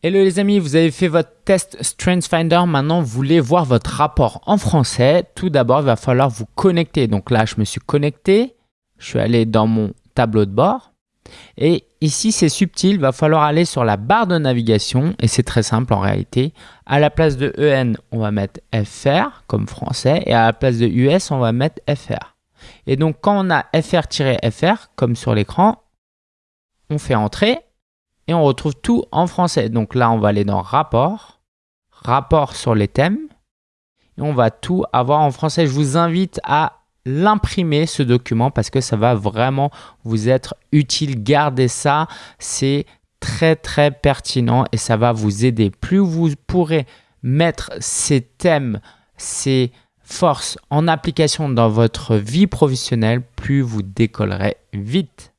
Hello les amis, vous avez fait votre test StrengthsFinder, maintenant vous voulez voir votre rapport en français. Tout d'abord, il va falloir vous connecter. Donc là, je me suis connecté, je suis allé dans mon tableau de bord. Et ici, c'est subtil, il va falloir aller sur la barre de navigation et c'est très simple en réalité. À la place de EN, on va mettre FR comme français et à la place de US, on va mettre FR. Et donc, quand on a FR-FR, comme sur l'écran, on fait entrer et on retrouve tout en français. Donc là, on va aller dans rapport, rapport sur les thèmes et on va tout avoir en français. Je vous invite à l'imprimer ce document parce que ça va vraiment vous être utile. Gardez ça, c'est très très pertinent et ça va vous aider. Plus vous pourrez mettre ces thèmes, ces forces en application dans votre vie professionnelle, plus vous décollerez vite.